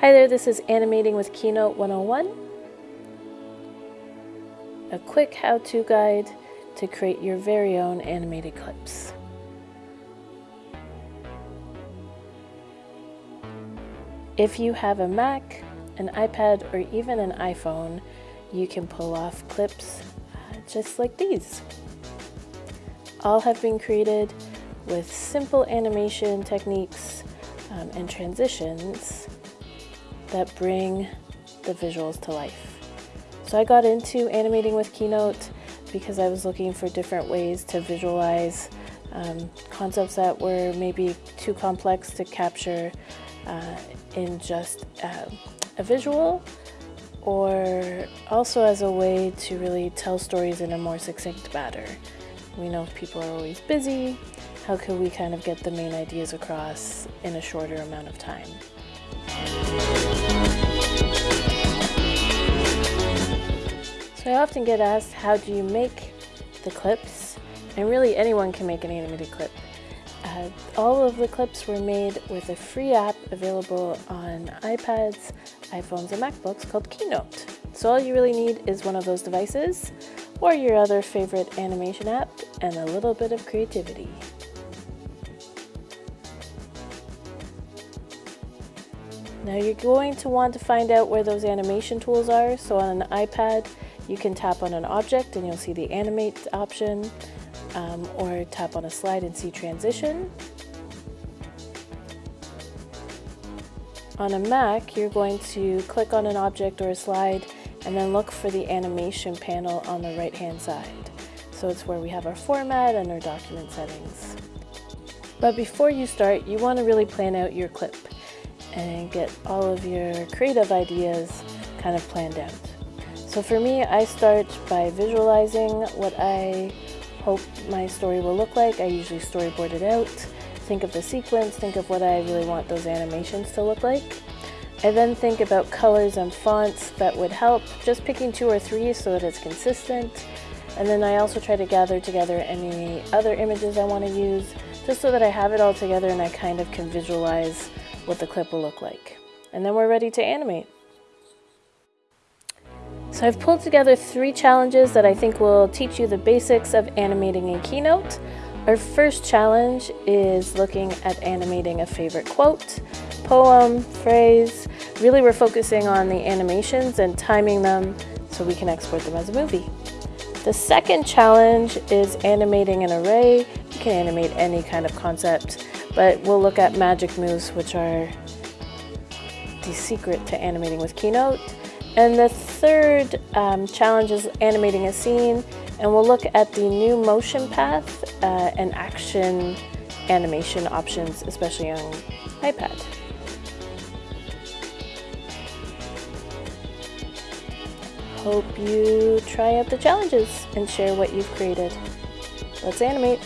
Hi there, this is Animating with Keynote 101. A quick how-to guide to create your very own animated clips. If you have a Mac, an iPad, or even an iPhone, you can pull off clips uh, just like these. All have been created with simple animation techniques um, and transitions that bring the visuals to life. So I got into animating with Keynote because I was looking for different ways to visualize um, concepts that were maybe too complex to capture uh, in just uh, a visual or also as a way to really tell stories in a more succinct manner. We know people are always busy. How can we kind of get the main ideas across in a shorter amount of time? Often get asked, how do you make the clips? And really anyone can make an animated clip. Uh, all of the clips were made with a free app available on iPads, iPhones, and MacBooks called Keynote. So all you really need is one of those devices or your other favorite animation app and a little bit of creativity. Now you're going to want to find out where those animation tools are. So on an iPad, you can tap on an object and you'll see the animate option um, or tap on a slide and see transition. On a Mac, you're going to click on an object or a slide and then look for the animation panel on the right hand side. So it's where we have our format and our document settings. But before you start, you want to really plan out your clip and get all of your creative ideas kind of planned out. So for me, I start by visualizing what I hope my story will look like. I usually storyboard it out, think of the sequence, think of what I really want those animations to look like. I then think about colors and fonts that would help, just picking two or three so that it's consistent. And then I also try to gather together any other images I want to use, just so that I have it all together and I kind of can visualize what the clip will look like. And then we're ready to animate. So I've pulled together three challenges that I think will teach you the basics of animating in Keynote. Our first challenge is looking at animating a favorite quote, poem, phrase. Really we're focusing on the animations and timing them so we can export them as a movie. The second challenge is animating an array. You can animate any kind of concept, but we'll look at magic moves, which are the secret to animating with Keynote. And the third um, challenge is animating a scene, and we'll look at the new motion path uh, and action animation options, especially on iPad. Hope you try out the challenges and share what you've created. Let's animate.